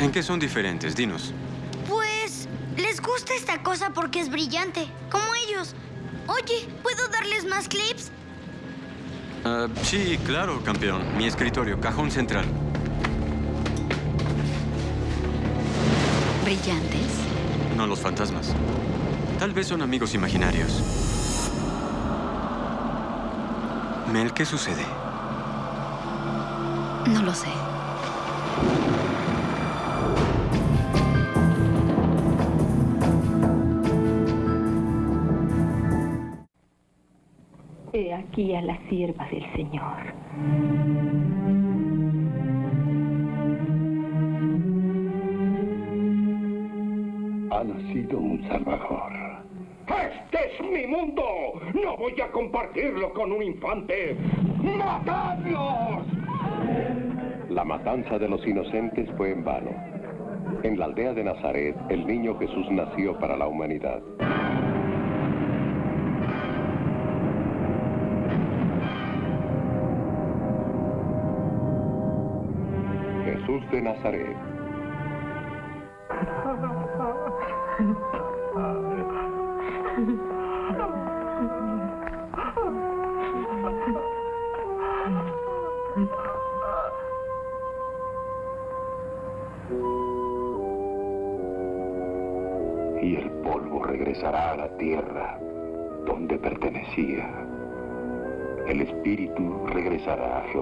¿En qué son diferentes? Dinos. Pues les gusta esta cosa porque es brillante, como ellos. Oye, ¿puedo darles más clips? Ah, sí, claro, campeón. Mi escritorio, cajón central. ¿Brillantes? No los fantasmas. Tal vez son amigos imaginarios. Mel, ¿qué sucede? No lo sé. He aquí a la sierva del Señor. Ha nacido un salvador. ¡Este es mi mundo! ¡No voy a compartirlo con un infante! ¡Matadlos! La matanza de los inocentes fue en vano. En la aldea de Nazaret, el niño Jesús nació para la humanidad. De Nazaret. Y el polvo regresará a la tierra donde pertenecía. El espíritu regresará a Jehová.